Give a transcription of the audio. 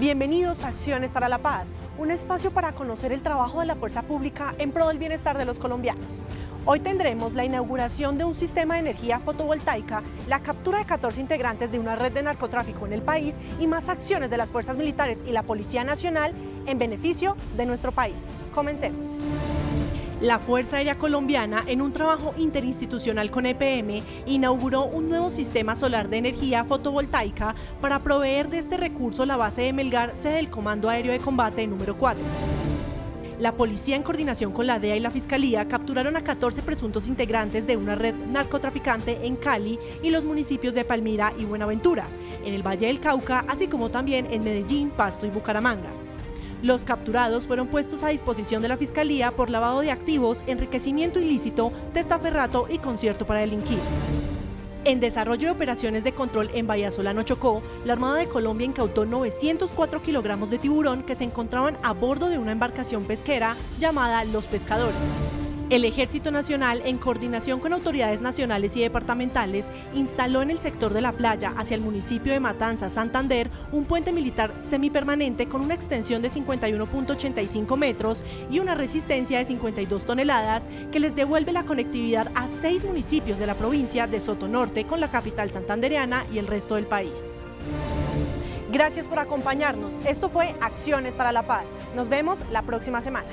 Bienvenidos a Acciones para la Paz, un espacio para conocer el trabajo de la fuerza pública en pro del bienestar de los colombianos. Hoy tendremos la inauguración de un sistema de energía fotovoltaica, la captura de 14 integrantes de una red de narcotráfico en el país y más acciones de las fuerzas militares y la Policía Nacional en beneficio de nuestro país. Comencemos. La Fuerza Aérea Colombiana, en un trabajo interinstitucional con EPM, inauguró un nuevo sistema solar de energía fotovoltaica para proveer de este recurso la base de Melgar, sede del Comando Aéreo de Combate número 4. La policía, en coordinación con la DEA y la Fiscalía, capturaron a 14 presuntos integrantes de una red narcotraficante en Cali y los municipios de Palmira y Buenaventura, en el Valle del Cauca, así como también en Medellín, Pasto y Bucaramanga. Los capturados fueron puestos a disposición de la Fiscalía por lavado de activos, enriquecimiento ilícito, testaferrato y concierto para delinquir. En desarrollo de operaciones de control en Bahía Solano Chocó, la Armada de Colombia incautó 904 kilogramos de tiburón que se encontraban a bordo de una embarcación pesquera llamada Los Pescadores. El Ejército Nacional, en coordinación con autoridades nacionales y departamentales, instaló en el sector de la playa hacia el municipio de Matanza, Santander, un puente militar semipermanente con una extensión de 51.85 metros y una resistencia de 52 toneladas que les devuelve la conectividad a seis municipios de la provincia de Sotonorte con la capital santandereana y el resto del país. Gracias por acompañarnos. Esto fue Acciones para la Paz. Nos vemos la próxima semana.